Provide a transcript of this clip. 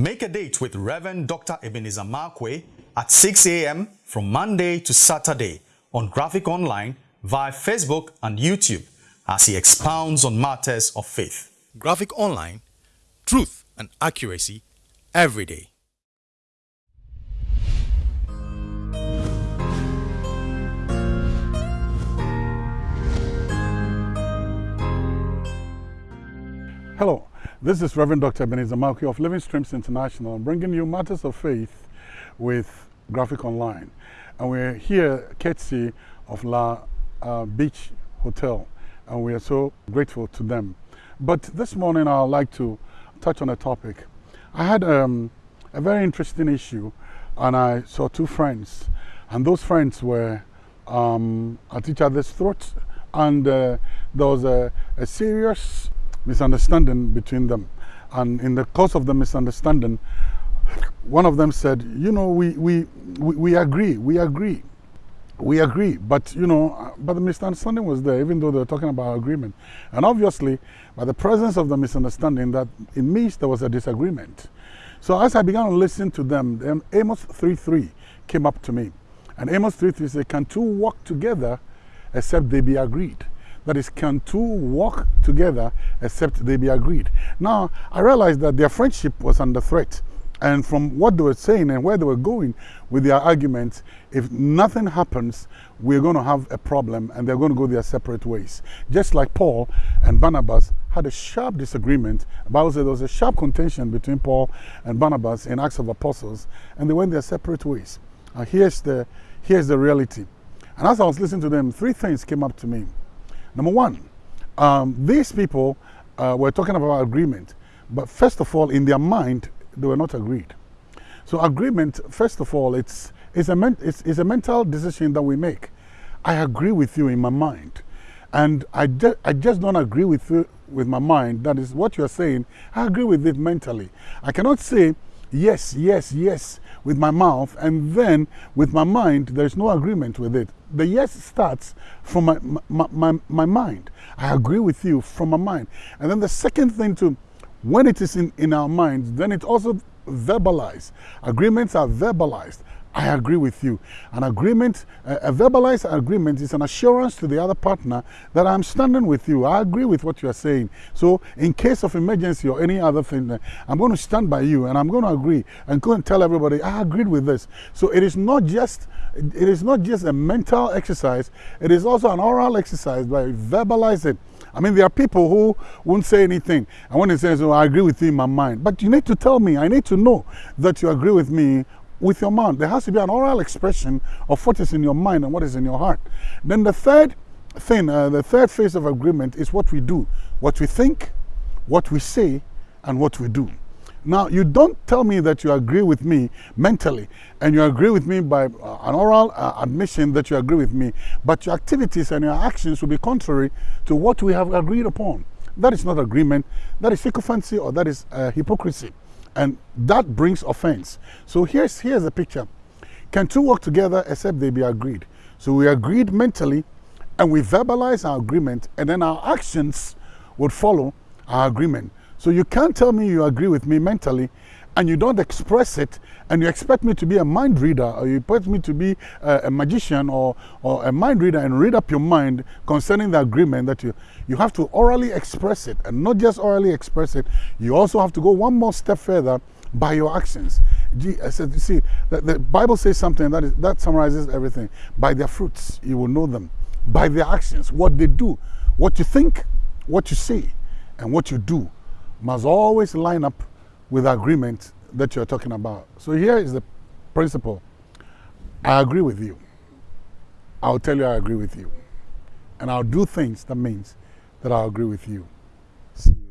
Make a date with Reverend Dr. Ebenezer Markwei at 6 a.m. from Monday to Saturday on Graphic Online via Facebook and YouTube as he expounds on matters of faith. Graphic Online, truth and accuracy every day. Hello, this is Reverend Dr. Ebenezer Markwei of Living Streams International. I'm bringing you matters of faith with Graphic Online. And we're here courtesy of La uh, Beach Hotel, and we are so grateful to them. But this morning I'd like to touch on a topic. I had um, a very interesting issue, and I saw two friends, and those friends were um, at each other's throats, and uh, there was a, a serious misunderstanding between them. And in the course of the misunderstanding, one of them said, you know, we, we, we, we agree, we agree, we agree. But, you know, uh, but the misunderstanding was there, even though they were talking about agreement. And obviously, by the presence of the misunderstanding, that it means there was a disagreement. So as I began to listen to them, Amos 3.3 came up to me. And Amos 3.3 said, can two walk together except they be agreed? That is, can two walk together except they be agreed? Now, I realized that their friendship was under threat. And from what they were saying and where they were going with their arguments, if nothing happens, we're going to have a problem and they're going to go their separate ways. Just like Paul and Barnabas had a sharp disagreement. The Bible says there was a sharp contention between Paul and Barnabas in Acts of Apostles, and they went their separate ways. Now, here's the, here's the reality. And as I was listening to them, three things came up to me. Number one, um, these people uh, were talking about agreement, but first of all, in their mind, they were not agreed. So agreement, first of all, it's, it's, a, it's, it's a mental decision that we make. I agree with you in my mind. And I, I just don't agree with you with my mind. That is what you're saying. I agree with it mentally. I cannot say, yes, yes, yes with my mouth, and then with my mind, there's no agreement with it. The yes starts from my, my, my, my mind. I agree with you from my mind. And then the second thing too, when it is in, in our minds, then it also verbalized. Agreements are verbalized. I agree with you. An agreement, a verbalized agreement is an assurance to the other partner that I'm standing with you. I agree with what you are saying. So in case of emergency or any other thing, uh, I'm going to stand by you and I'm going to agree and go and tell everybody I agreed with this. So it is not just it is not just a mental exercise, it is also an oral exercise by verbalizing. I mean, there are people who won't say anything. And when they say, oh, I agree with you in my mind. But you need to tell me, I need to know that you agree with me with your mouth. There has to be an oral expression of what is in your mind and what is in your heart. Then the third thing, uh, the third phase of agreement is what we do, what we think, what we say, and what we do. Now, you don't tell me that you agree with me mentally and you agree with me by uh, an oral uh, admission that you agree with me, but your activities and your actions will be contrary to what we have agreed upon. That is not agreement, that is sycophancy or that is uh, hypocrisy. And that brings offense. So here's, here's a picture. Can two work together except they be agreed? So we agreed mentally and we verbalize our agreement and then our actions would follow our agreement. So you can't tell me you agree with me mentally and you don't express it and you expect me to be a mind reader or you expect me to be a, a, magician or, or a mind reader and read up your mind concerning the agreement that you, you have to orally express it and not just orally express it, you also have to go one more step further by your actions. I uh, said, you see, the, the Bible says something that, is, that summarizes everything. By their fruits, you will know them. By their actions, what they do, what you think, what you say, and what you do must always line up with the agreement that you're talking about. So here is the principle. I agree with you. I'll tell you I agree with you. And I'll do things that means that I agree with you. See you.